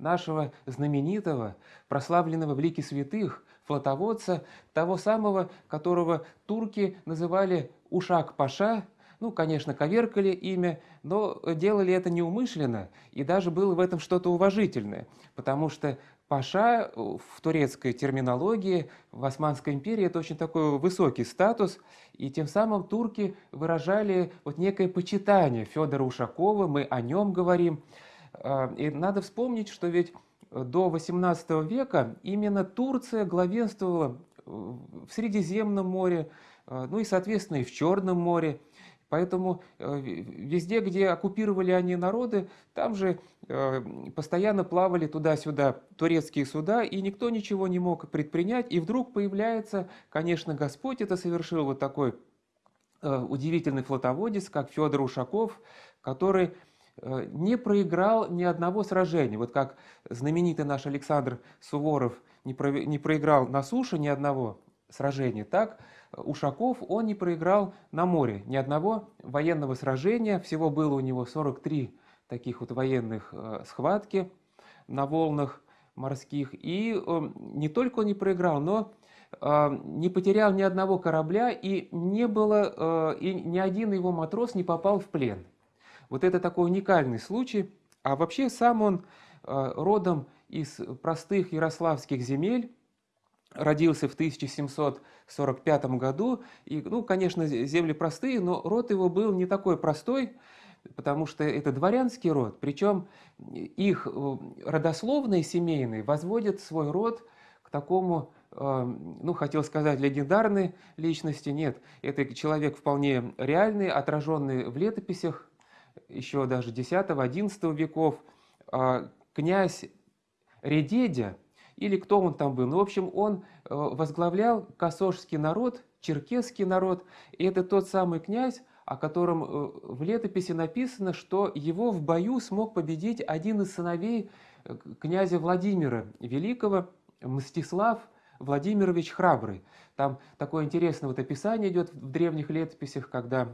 нашего знаменитого, прославленного в лике святых, флотоводца, того самого, которого турки называли Ушак-Паша, ну, конечно, коверкали имя, но делали это неумышленно, и даже было в этом что-то уважительное, потому что Паша в турецкой терминологии в Османской империи это очень такой высокий статус, и тем самым турки выражали вот некое почитание Федора Ушакова, мы о нем говорим. А, и надо вспомнить, что ведь до XVIII века именно Турция главенствовала в Средиземном море, а, ну и, соответственно, и в Черном море. Поэтому э, везде, где оккупировали они народы, там же э, постоянно плавали туда-сюда турецкие суда, и никто ничего не мог предпринять. И вдруг появляется, конечно, Господь это совершил, вот такой э, удивительный флотоводец, как Федор Ушаков, который не проиграл ни одного сражения. Вот как знаменитый наш Александр Суворов не проиграл на суше ни одного сражения, так Ушаков, он не проиграл на море ни одного военного сражения. Всего было у него 43 таких вот военных э, схватки на волнах морских. И э, не только он не проиграл, но э, не потерял ни одного корабля, и не было, и ни один его матрос не попал в плен. Вот это такой уникальный случай. А вообще сам он родом из простых ярославских земель, родился в 1745 году. И, ну, конечно, земли простые, но род его был не такой простой, потому что это дворянский род. Причем их э, родословные семейные возводят свой род к такому, э, ну, хотел сказать, легендарной личности. Нет, это человек вполне реальный, отраженный в летописях еще даже X-XI веков. А князь Редедя – или кто он там был. Ну, в общем, он э, возглавлял косожский народ, черкесский народ, и это тот самый князь, о котором э, в летописи написано, что его в бою смог победить один из сыновей э, князя Владимира Великого, Мстислав Владимирович Храбрый. Там такое интересное вот описание идет в древних летописях, когда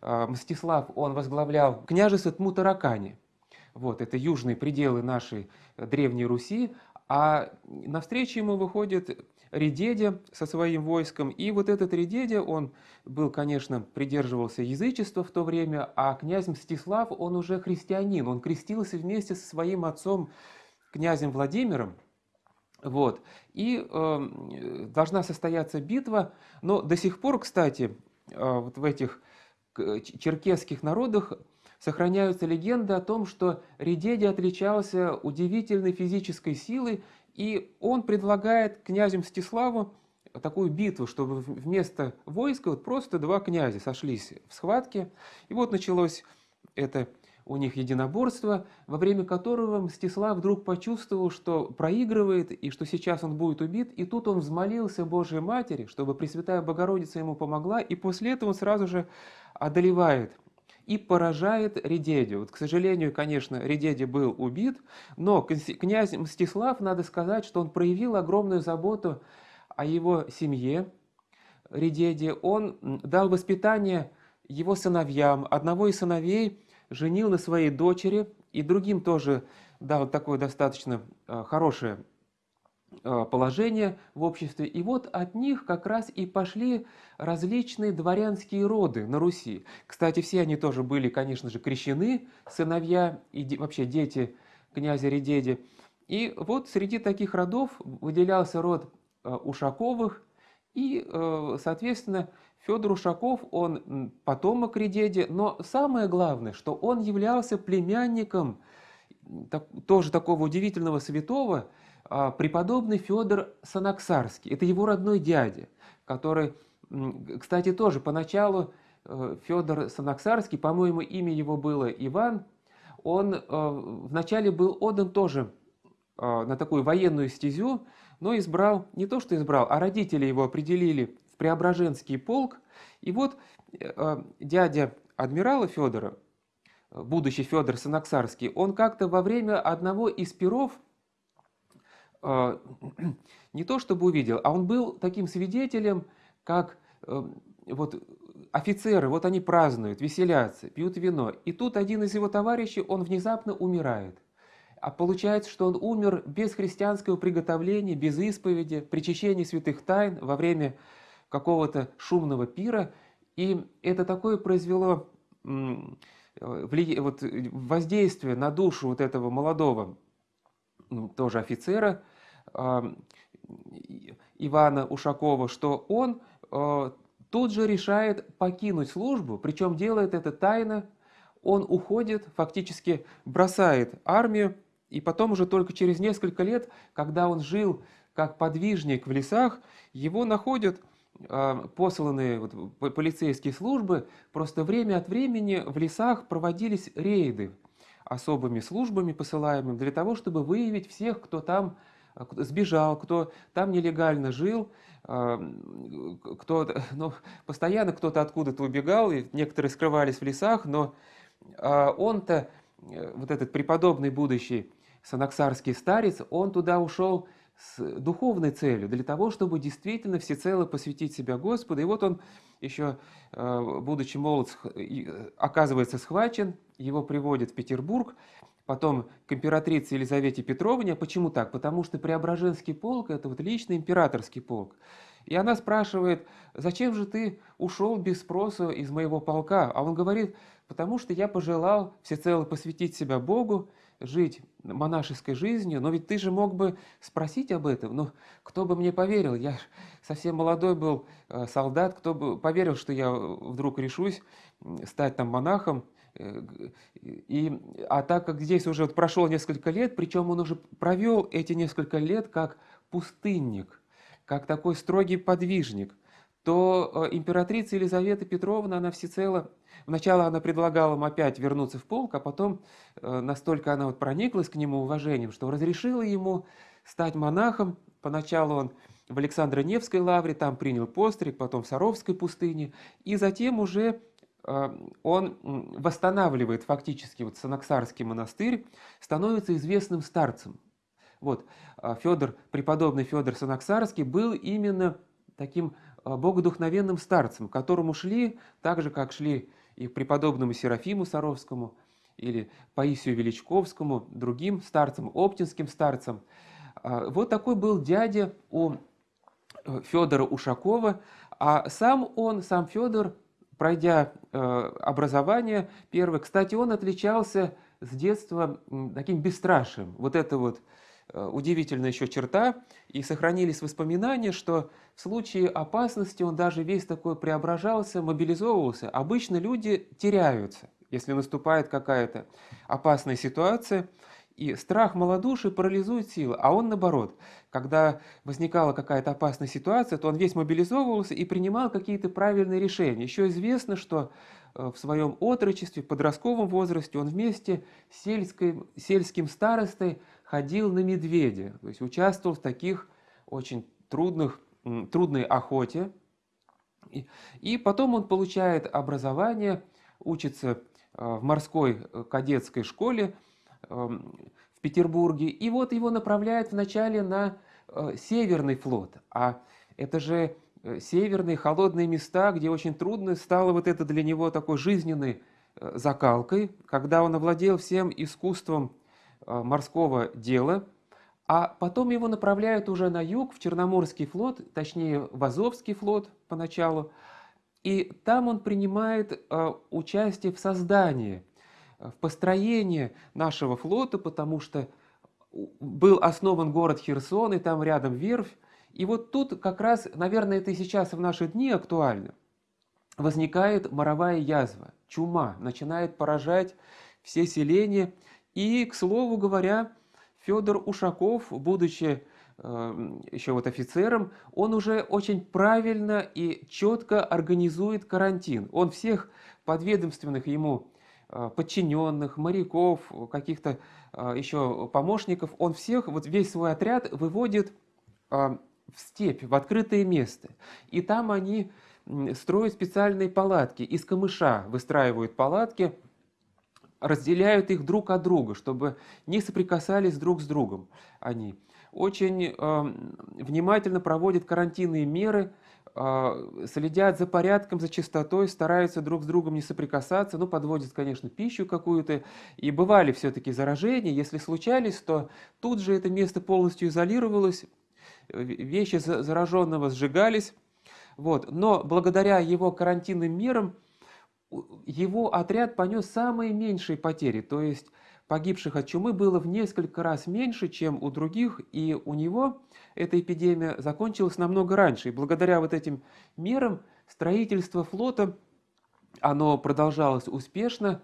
Мстислав, он возглавлял княжество Тмутаракани. Вот, это южные пределы нашей Древней Руси, а навстречу ему выходит Редедя со своим войском, и вот этот Редедя, он был, конечно, придерживался язычества в то время, а князь Мстислав, он уже христианин, он крестился вместе со своим отцом, князем Владимиром, вот. И э, должна состояться битва, но до сих пор, кстати, э, вот в этих черкесских народах сохраняются легенды о том, что Редеди отличался удивительной физической силой, и он предлагает князю Мстиславу такую битву, чтобы вместо войска вот просто два князя сошлись в схватке. И вот началось это у них единоборство, во время которого Мстислав вдруг почувствовал, что проигрывает и что сейчас он будет убит. И тут он взмолился Божьей Матери, чтобы Пресвятая Богородица ему помогла, и после этого он сразу же одолевает и поражает Редедю. Вот, к сожалению, конечно, Редеди был убит, но князь Мстислав, надо сказать, что он проявил огромную заботу о его семье Редеди. Он дал воспитание его сыновьям. Одного из сыновей женил на своей дочери, и другим тоже дал такое достаточно э, хорошее Э, положение в обществе. И вот от них как раз и пошли различные дворянские роды на Руси. Кстати, все они тоже были, конечно же, крещены, сыновья и вообще дети князя Редеди. И вот среди таких родов выделялся род э, Ушаковых, и, э, соответственно, Федор Ушаков, он потомок Редеди, но самое главное, что он являлся племянником тоже такого удивительного святого, а, преподобный Федор Санаксарский. Это его родной дядя, который, кстати, тоже поначалу э, Федор Санаксарский, по-моему, имя его было Иван, он э, вначале был отдан тоже э, на такую военную стезю, но избрал, не то что избрал, а родители его определили в Преображенский полк. И вот дядя адмирала Федора, будущий Федор Санаксарский, он как-то во время одного из перов не то чтобы увидел, а он был таким свидетелем, как э, вот офицеры, вот они празднуют, веселятся, пьют вино. И тут один из его товарищей, он внезапно умирает. а получается, что он умер без христианского приготовления, без исповеди, причащения святых тайн во время какого-то шумного пира. И это такое произвело вот, воздействие на душу вот этого молодого тоже офицера Ивана Ушакова, что он э, тут же решает покинуть службу, причем делает это тайно. Он уходит, фактически бросает армию, и потом уже только через несколько лет, когда он жил как подвижник в лесах, его находят э, посланные вот, полицейские службы. Просто время от времени в лесах проводились рейды особыми службами посылаемыми для того, чтобы выявить всех, кто там сбежал, кто там нелегально жил, а, кто, ну, постоянно кто-то откуда-то убегал, и некоторые скрывались в лесах, но а, он-то, э, вот этот преподобный будущий санаксарский старец, он туда ушел с духовной целью, для того, чтобы действительно всецело посвятить себя Господу. И вот он еще, а, будучи молод, оказывается схвачен, его приводят в Петербург, потом к императрице Елизавете Петровне. Почему так? Потому что Преображенский полк – это вот личный императорский полк. И она спрашивает, зачем же ты ушел без спроса из моего полка? А он говорит, потому что я пожелал всецело посвятить себя Богу, жить монашеской жизнью, но ведь ты же мог бы спросить об этом, но кто бы мне поверил, я совсем молодой был э, солдат, кто бы поверил, что я вдруг решусь стать там монахом, Э, и, а так как здесь уже вот прошло несколько лет, причем он уже провел эти несколько лет как пустынник, как такой строгий подвижник, то э, императрица Елизавета Петровна, она всецело, вначале она предлагала ему опять вернуться в полк, а потом э, настолько она вот прониклась к нему уважением, что разрешила ему стать монахом. Поначалу он в Александро-Невской лавре, там принял постриг, потом в Саровской пустыне, и затем уже Э, он восстанавливает фактически вот Санаксарский монастырь, становится известным старцем. Вот, э, Федор, преподобный Федор Санаксарский был именно таким э, богодухновенным старцем, к которому шли, так же, как шли и преподобному Серафиму Саровскому, или Паисию Величковскому, другим старцам, оптинским старцам. Вот такой был дядя у Федора Ушакова, а сам он, сам Федор, пройдя э, образование первое, кстати, он отличался с детства таким бесстрашием. Вот это вот э, удивительная еще черта, и сохранились воспоминания, что в случае опасности он даже весь такой преображался, мобилизовывался. Обычно люди теряются, если наступает какая-то опасная ситуация – и страх малодушия парализует силы, а он наоборот. Когда возникала какая-то опасная ситуация, то он весь мобилизовывался и принимал какие-то правильные решения. Еще известно, что э, в своем отрочестве, в подростковом возрасте он вместе с сельской, сельским старостой ходил на медведя, то есть участвовал в таких очень трудных, трудной охоте. И, и потом он получает образование, учится э, в морской э, кадетской школе, Эм, в Петербурге. И вот его направляют вначале на э, Северный флот. А это же э, северные холодные места, где очень трудно стало вот это для него такой жизненной закалкой, когда он овладел всем искусством морского дела, а потом его направляют уже на юг, в Черноморский флот, точнее в Азовский флот поначалу, и там он принимает участие в создании в построении нашего флота, потому что был основан город Херсон, и там рядом верфь. И вот тут как раз, наверное, это и сейчас в наши дни актуально. Возникает моровая язва, чума, начинает поражать все селения. И, к слову говоря, Федор Ушаков, будучи э, еще вот офицером, он уже очень правильно и четко организует карантин. Он всех подведомственных ему Э, подчиненных, моряков, каких-то э, еще помощников, он всех, вот весь свой отряд выводит э, в степь, в открытое место. И там они строят специальные палатки, из камыша выстраивают палатки, разделяют их друг от друга, чтобы не соприкасались друг с другом они. Очень э, внимательно проводят карантинные меры, э, следят за порядком, за чистотой, стараются друг с другом не соприкасаться, ну, подводят, конечно, пищу какую-то, и бывали все-таки заражения, если случались, то тут же это место полностью изолировалось, вещи зараженного сжигались, вот. Но благодаря его карантинным мерам его отряд понес самые меньшие потери, то есть погибших от чумы было в несколько раз меньше, чем у других, и у него эта эпидемия закончилась намного раньше. И благодаря вот этим мерам строительство флота, оно продолжалось успешно.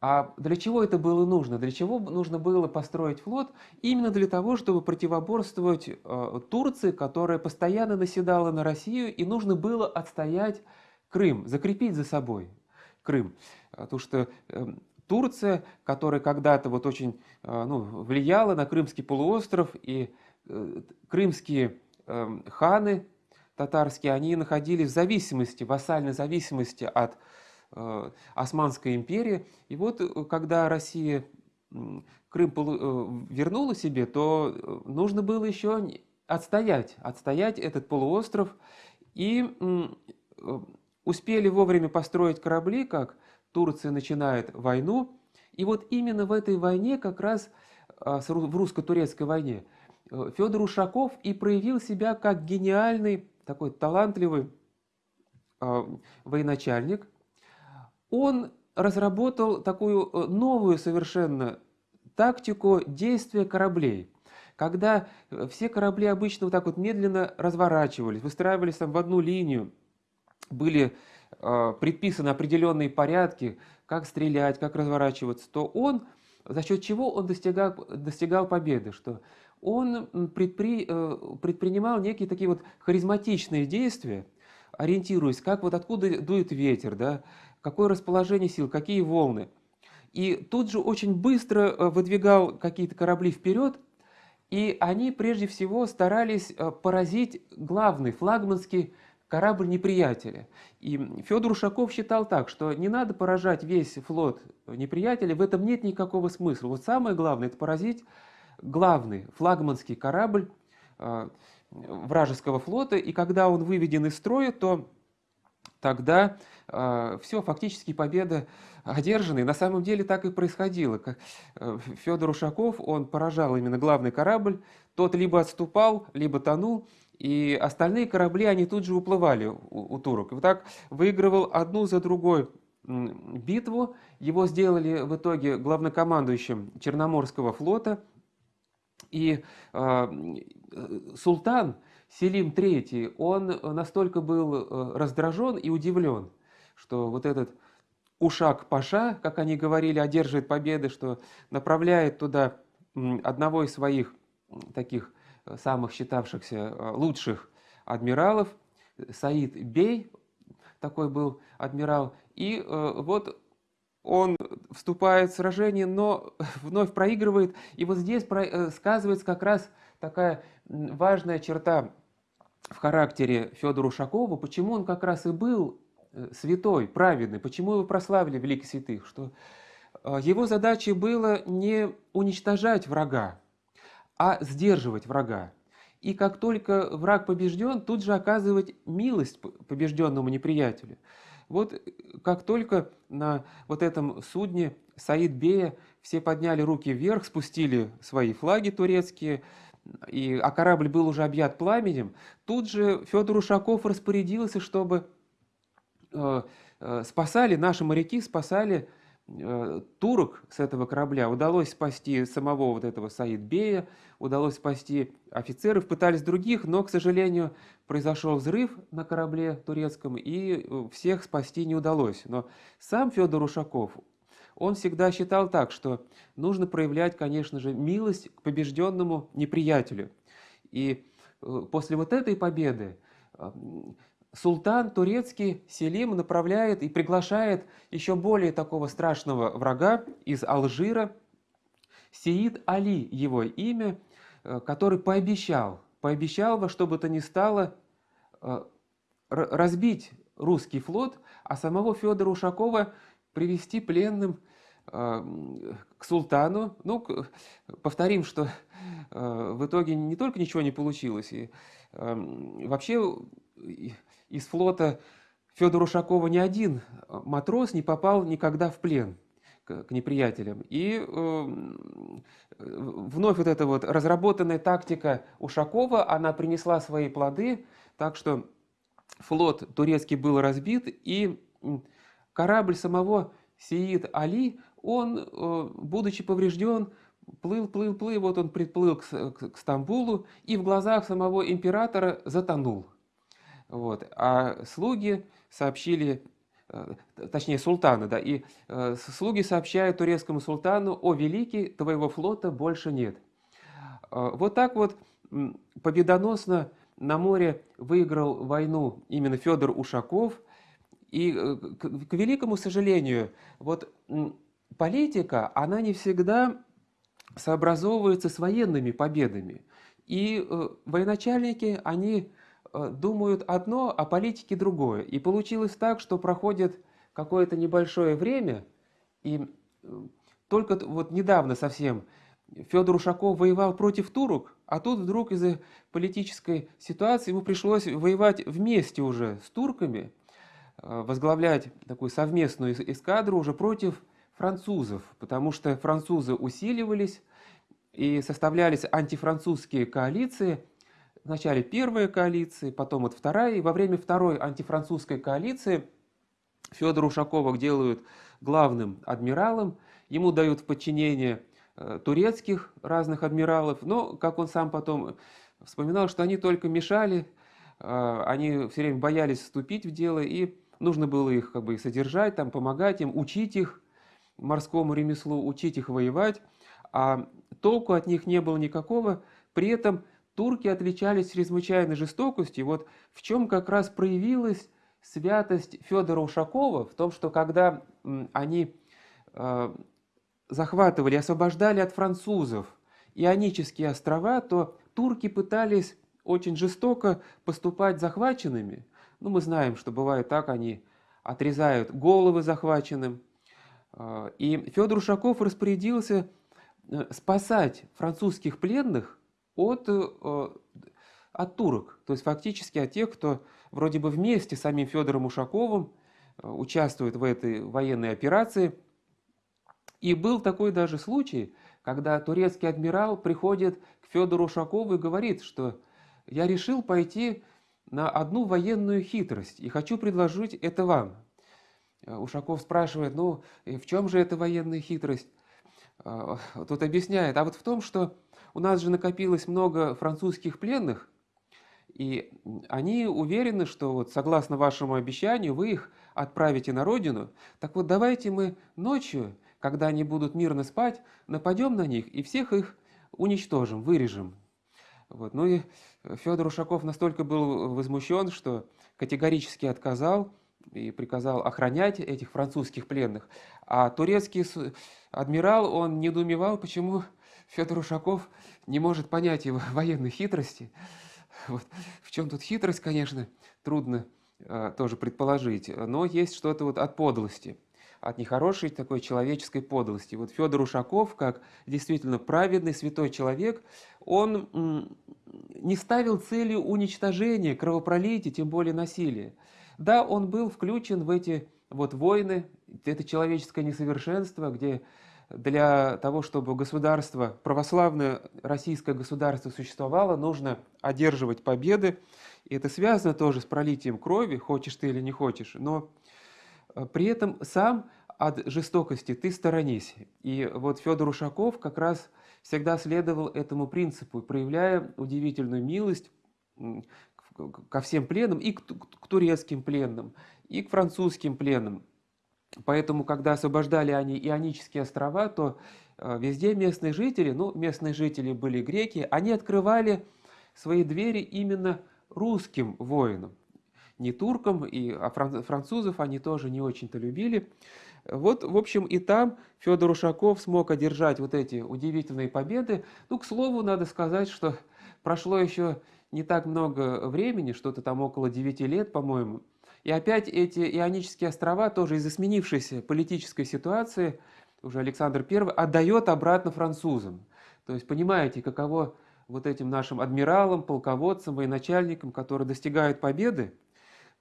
А для чего это было нужно? Для чего нужно было построить флот? Именно для того, чтобы противоборствовать э, Турции, которая постоянно наседала на Россию, и нужно было отстоять Крым, закрепить за собой Крым. Потому что э, Турция, которая когда-то вот очень э, ну, влияла на Крымский полуостров, и э, крымские э, ханы татарские, они находились в зависимости, вассальной зависимости от э, Османской империи. И вот когда Россия Крым вернула себе, то нужно было еще отстоять, отстоять этот полуостров. И успели вовремя построить корабли, как Турция начинает войну. И вот именно в этой войне, как раз а, в русско-турецкой войне, э, Федор Ушаков и проявил себя как гениальный, такой талантливый а, военачальник. Он разработал такую э, новую совершенно тактику действия кораблей. Когда э, все корабли обычно вот так вот медленно разворачивались, выстраивались там в одну линию, были э, предписаны определенные порядки, как стрелять, как разворачиваться, то он, за счет чего он достигал, достигал победы, что он предпри, э, предпринимал некие такие вот харизматичные действия, ориентируясь, как вот откуда дует ветер, да, какое расположение сил, какие волны. И тут же очень быстро э, выдвигал какие-то корабли вперед, и они прежде всего старались э, поразить главный флагманский корабль неприятеля. И Федор Ушаков считал так, что не надо поражать весь флот неприятеля, в этом нет никакого смысла. Вот самое главное – это поразить главный флагманский корабль э, вражеского флота, и когда он выведен из строя, то тогда э, все, фактически победа одержана. И на самом деле так и происходило. Как, э, Федор Ушаков, он поражал именно главный корабль, тот либо отступал, либо тонул, и остальные корабли, они тут же уплывали у, у турок. И вот так выигрывал одну за другой битву. Его сделали в итоге главнокомандующим Черноморского флота. И э, султан Селим III, он настолько был э, раздражен и удивлен, что вот этот Ушак Паша, как они говорили, одерживает победы, что направляет туда одного из своих таких самых считавшихся э, лучших адмиралов, Саид Бей, такой был адмирал, и э, вот он вступает в сражение, но вновь проигрывает. И вот здесь э, сказывается как раз такая важная черта в характере Федора Ушакова, почему он как раз и был святой, праведный, почему его прославили великих святых, что его задачей было не уничтожать врага, а сдерживать врага. И как только враг побежден, тут же оказывать милость побежденному неприятелю. Вот как только на вот этом судне Саид Бея все подняли руки вверх, спустили свои флаги турецкие, и, а корабль был уже объят пламенем, тут же Федор Ушаков распорядился, чтобы э, э, спасали, наши моряки спасали Э, турок с этого корабля удалось спасти самого вот этого Саид-Бея, удалось спасти офицеров, пытались других, но, к сожалению, произошел взрыв на корабле турецком, и э, всех спасти не удалось. Но сам Федор Ушаков, он всегда считал так, что нужно проявлять, конечно же, милость к побежденному неприятелю. И э, после вот этой победы султан турецкий Селим направляет и приглашает еще более такого страшного врага из Алжира, Сеид Али его имя, э, который пообещал, пообещал во что бы то ни стало э, разбить русский флот, а самого Федора Ушакова привести пленным к султану. Ну, повторим, что в итоге не только ничего не получилось, и вообще из флота Федора Ушакова ни один матрос не попал никогда в плен к, неприятелям. И э, вновь вот эта вот разработанная тактика Ушакова, она принесла свои плоды, так что флот турецкий был разбит, и корабль самого Сиид Али, он, э, будучи поврежден, плыл, плыл, плыл, вот он приплыл к, к, к Стамбулу, и в глазах самого императора затонул. Вот. А слуги сообщили, э, точнее султана, да, и э, слуги сообщают турецкому султану, о великий, твоего флота больше нет. Вот так вот победоносно на море выиграл войну именно Федор Ушаков. И, э, к великому сожалению, вот политика, она не всегда сообразовывается с военными победами. И э, военачальники, они э, думают одно, а политики другое. И получилось так, что проходит какое-то небольшое время, и только вот недавно совсем Федор Ушаков воевал против турок, а тут вдруг из-за политической ситуации ему пришлось воевать вместе уже с турками, э, возглавлять такую совместную эскадру уже против французов, потому что французы усиливались и составлялись антифранцузские коалиции. Вначале первая коалиция, потом вот вторая. И во время второй антифранцузской коалиции Федора Ушакова делают главным адмиралом. Ему дают в подчинение Э, турецких разных адмиралов, но, как он сам потом вспоминал, что они только мешали, э, они все время боялись вступить в дело, и нужно было их как бы содержать, там, помогать им, учить их морскому ремеслу, учить их воевать, а толку от них не было никакого. При этом турки отличались чрезвычайной жестокостью. Вот в чем как раз проявилась святость Федора Ушакова, в том, что когда они э, захватывали, освобождали от французов Ионические острова, то турки пытались очень жестоко поступать захваченными. Ну, мы знаем, что бывает так, они отрезают головы захваченным. А, и Федор Ушаков распорядился э, спасать французских пленных от, э, от турок. То есть фактически от тех, кто вроде бы вместе с самим Федором Ушаковым э, участвует в этой военной операции – и был такой даже случай, когда турецкий адмирал приходит к Федору Ушакову и говорит, что я решил пойти на одну военную хитрость и хочу предложить это вам. Э, Ушаков спрашивает, ну в чем же эта военная хитрость? Э, тут объясняет, а вот в том, что у нас же накопилось много французских пленных, и они уверены, что вот согласно вашему обещанию вы их отправите на родину. Так вот давайте мы ночью когда они будут мирно спать, нападем на них и всех их уничтожим, вырежем. Вот. Ну и Федор Ушаков настолько был возмущен, что категорически отказал и приказал охранять этих французских пленных. А турецкий адмирал, он недоумевал, почему Федор Ушаков не может понять его военной хитрости. Вот. В чем тут хитрость, конечно, трудно э, тоже предположить, но есть что-то вот от подлости от нехорошей такой человеческой подлости. Вот Федор Ушаков, как действительно праведный святой человек, он не ставил целью уничтожения, кровопролития, тем более насилия. Да, он был включен в эти вот войны, это человеческое несовершенство, где для того, чтобы государство, православное российское государство существовало, нужно одерживать победы. И это связано тоже с пролитием крови, хочешь ты или не хочешь. Но Э, при этом сам от жестокости ты сторонись. И вот Федор Ушаков как раз всегда следовал этому принципу, проявляя удивительную милость ко всем пленным, и к, турецким пленным, и к французским пленным. Поэтому, когда освобождали они Ионические острова, то э, везде местные жители, ну, местные жители были греки, они открывали свои двери именно русским воинам не туркам, и, а французов они тоже не очень-то любили. Вот, в общем, и там Федор Ушаков смог одержать вот эти удивительные победы. Ну, к слову, надо сказать, что прошло еще не так много времени, что-то там около 9 лет, по-моему. И опять эти Ионические острова тоже из-за сменившейся политической ситуации уже Александр I отдает обратно французам. То есть понимаете, каково вот этим нашим адмиралам, полководцам, военачальникам, которые достигают победы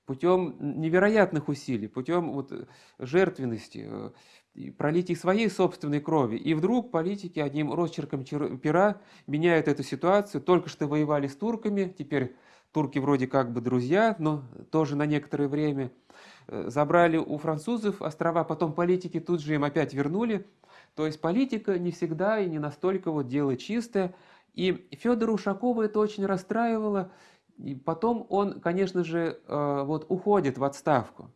путем невероятных усилий, путем вот жертвенности, э, пролития своей собственной крови. И вдруг политики одним росчерком пера меняют эту ситуацию. Только что воевали с турками, теперь турки вроде как бы друзья, но тоже на некоторое время. Э, забрали у французов острова, потом политики тут же им опять вернули. То есть политика не всегда и не настолько вот дело чистое. И Федора Ушакова это очень расстраивало. И потом он, конечно же, э, вот уходит в отставку.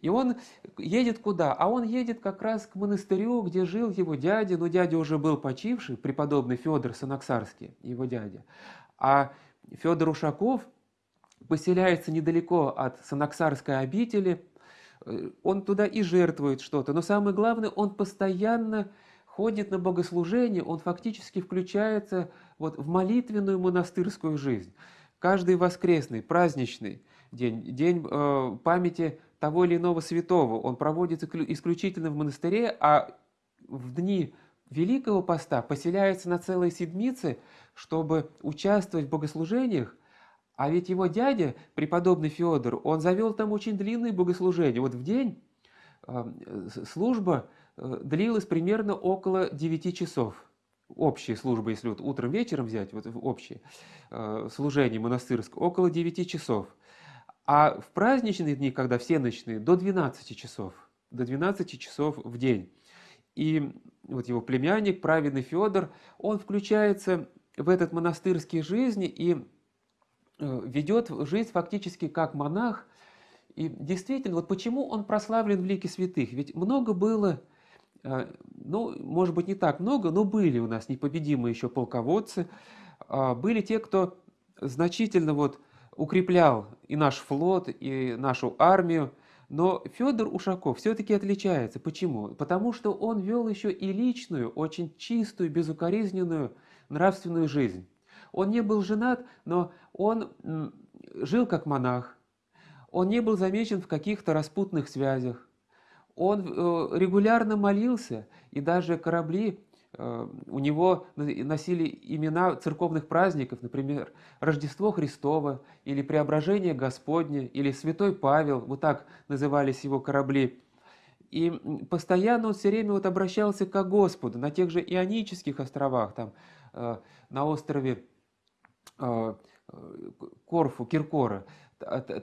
И он едет куда? А он едет как раз к монастырю, где жил его дядя. Но дядя уже был почивший, преподобный Федор Санаксарский, его дядя. А Федор Ушаков поселяется недалеко от Санаксарской обители. Э, он туда и жертвует что-то. Но самое главное, он постоянно ходит на богослужение, он фактически включается вот в молитвенную монастырскую жизнь. Каждый воскресный, праздничный день, день э, памяти того или иного святого, он проводится исключительно в монастыре, а в дни Великого Поста поселяется на целой седмице, чтобы участвовать в богослужениях, а ведь его дядя, преподобный Федор, он завел там очень длинные богослужения. Вот в день э, служба э, длилась примерно около 9 часов. Общая служба, если вот утром, вечером взять, вот общее э, служение монастырское, около 9 часов. А в праздничные дни, когда все ночные, до 12 часов. До 12 часов в день. И вот его племянник, праведный Федор, он включается в этот монастырский жизнь и Э, ведет жизнь фактически как монах. И действительно, вот почему он прославлен в лике святых? Ведь много было, э, ну, может быть, не так много, но были у нас непобедимые еще полководцы, а, были те, кто значительно вот укреплял и наш флот, и нашу армию. Но Федор Ушаков все-таки отличается. Почему? Потому что он вел еще и личную, очень чистую, безукоризненную нравственную жизнь. Он не был женат, но он жил как монах. Он не был замечен в каких-то распутных связях. Он э, регулярно молился, и даже корабли у него носили имена церковных праздников, например, Рождество Христово, или Преображение Господне, или Святой Павел, вот так назывались его корабли. И постоянно он все время вот обращался к Господу на тех же Ионических островах, там, э, на острове а, Корфу, Киркора,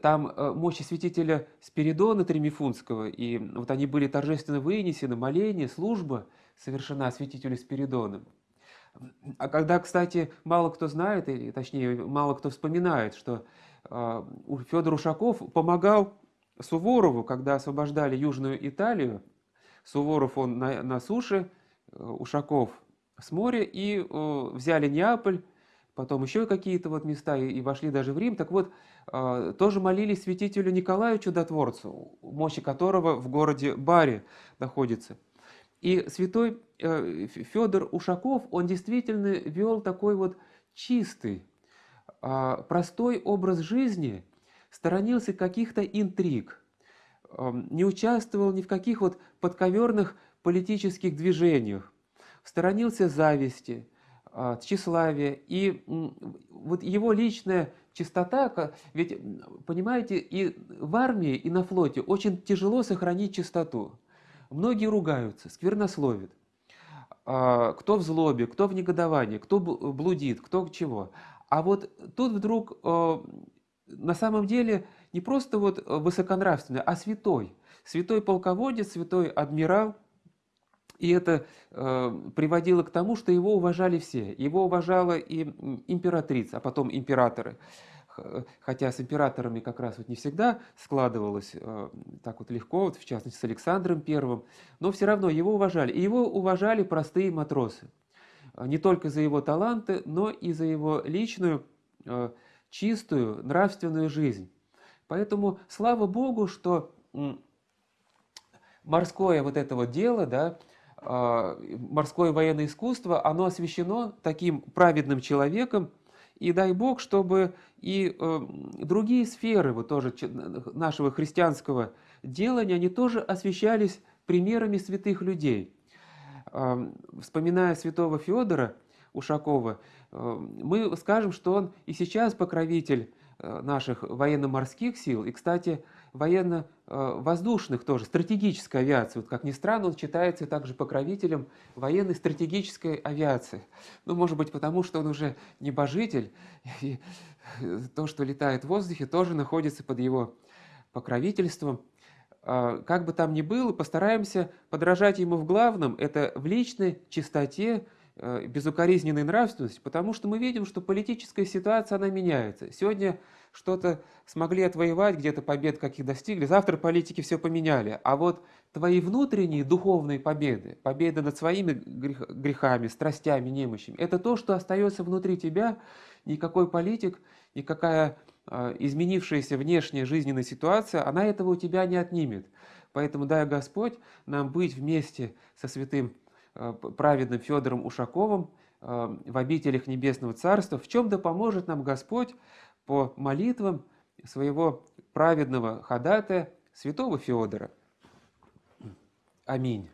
там э, мощи святителя Спиридона Тремифунского, и вот они были торжественно вынесены, моление, служба совершена святителю Спиридоном. А когда, кстати, мало кто знает, или точнее, мало кто вспоминает, что а, Федор Ушаков помогал Суворову, когда освобождали Южную Италию. Суворов он на, на суше, э, Ушаков с моря, и э, взяли Неаполь, потом еще какие-то вот места и, и вошли даже в Рим. Так вот, э, тоже молились святителю Николаю Чудотворцу, мощи которого в городе Баре находится. И святой э, Федор Ушаков, он действительно вел такой вот чистый, э, простой образ жизни, сторонился каких-то интриг, не участвовал ни в каких вот подковерных политических движениях, сторонился зависти, а, тщеславие, и вот его личная чистота, ведь, понимаете, и в армии, и на флоте очень тяжело сохранить чистоту. Многие ругаются, сквернословят. А, кто в злобе, кто в негодовании, кто блудит, кто чего. А вот тут вдруг а, на самом деле не просто вот высоконравственный, а святой. Святой полководец, святой адмирал – и это э, приводило к тому, что его уважали все. Его уважала и императрица, а потом императоры. Хотя с императорами как раз вот не всегда складывалось э, так вот легко, вот в частности с Александром Первым, но все равно его уважали. И его уважали простые матросы. Не только за его таланты, но и за его личную, э, чистую, нравственную жизнь. Поэтому слава Богу, что морское вот это вот дело, да, морское военное искусство, оно освящено таким праведным человеком, и дай Бог, чтобы и э, другие сферы вот тоже нашего христианского делания, они тоже освещались примерами святых людей. Вспоминая святого Федора, Ушакова, мы скажем, что он и сейчас покровитель наших военно-морских сил. И, кстати, военно-воздушных тоже, стратегической авиации. Вот, как ни странно, он считается также покровителем военной стратегической авиации. Ну, может быть, потому что он уже небожитель, и то, что летает в воздухе, тоже находится под его покровительством. А, как бы там ни было, постараемся подражать ему в главном, это в личной чистоте, безукоризненной нравственности, потому что мы видим, что политическая ситуация, она меняется. Сегодня что-то смогли отвоевать, где-то побед каких достигли, завтра политики все поменяли. А вот твои внутренние духовные победы, победы над своими грехами, страстями, немощами, это то, что остается внутри тебя. Никакой политик, никакая а, изменившаяся внешняя жизненная ситуация, она этого у тебя не отнимет. Поэтому дай Господь нам быть вместе со святым праведным Федором Ушаковым а, в обителях Небесного Царства, в чем да поможет нам Господь по молитвам своего праведного ходатая, святого Феодора. Аминь.